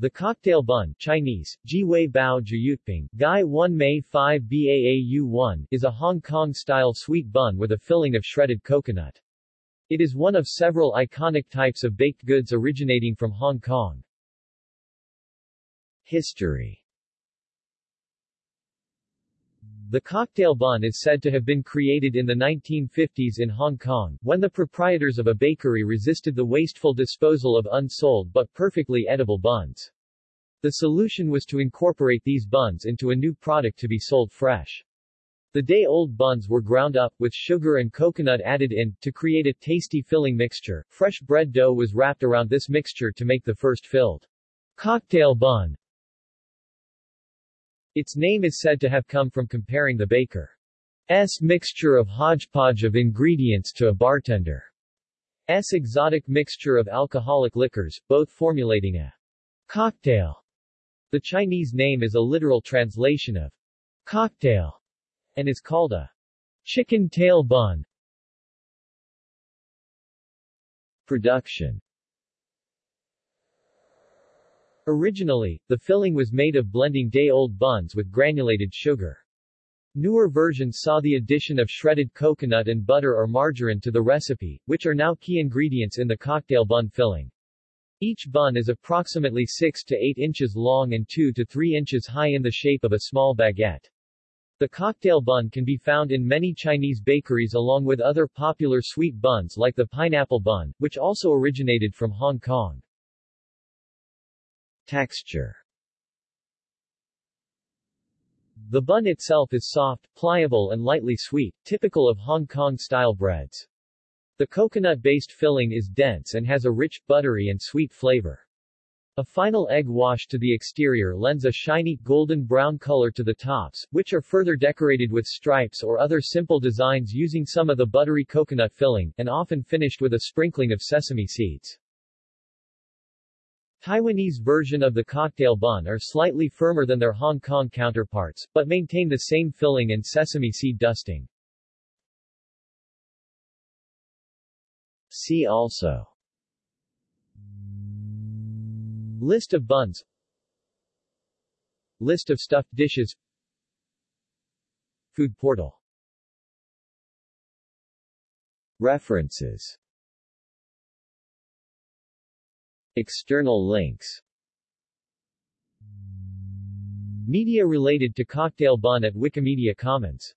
The cocktail bun Chinese, Bao Jyutping, Gai 1 Mei 5 Baau 1 is a Hong Kong-style sweet bun with a filling of shredded coconut. It is one of several iconic types of baked goods originating from Hong Kong. History the cocktail bun is said to have been created in the 1950s in Hong Kong, when the proprietors of a bakery resisted the wasteful disposal of unsold but perfectly edible buns. The solution was to incorporate these buns into a new product to be sold fresh. The day-old buns were ground up, with sugar and coconut added in, to create a tasty filling mixture. Fresh bread dough was wrapped around this mixture to make the first filled cocktail bun. Its name is said to have come from comparing the baker's mixture of hodgepodge of ingredients to a bartender's exotic mixture of alcoholic liquors, both formulating a cocktail. The Chinese name is a literal translation of cocktail and is called a chicken tail bun. Production Originally, the filling was made of blending day-old buns with granulated sugar. Newer versions saw the addition of shredded coconut and butter or margarine to the recipe, which are now key ingredients in the cocktail bun filling. Each bun is approximately 6 to 8 inches long and 2 to 3 inches high in the shape of a small baguette. The cocktail bun can be found in many Chinese bakeries along with other popular sweet buns like the pineapple bun, which also originated from Hong Kong. Texture The bun itself is soft, pliable and lightly sweet, typical of Hong Kong-style breads. The coconut-based filling is dense and has a rich, buttery and sweet flavor. A final egg wash to the exterior lends a shiny, golden brown color to the tops, which are further decorated with stripes or other simple designs using some of the buttery coconut filling, and often finished with a sprinkling of sesame seeds. Taiwanese version of the cocktail bun are slightly firmer than their Hong Kong counterparts, but maintain the same filling and sesame seed dusting. See also. List of buns. List of stuffed dishes. Food portal. References External links. Media related to Cocktail Bun at Wikimedia Commons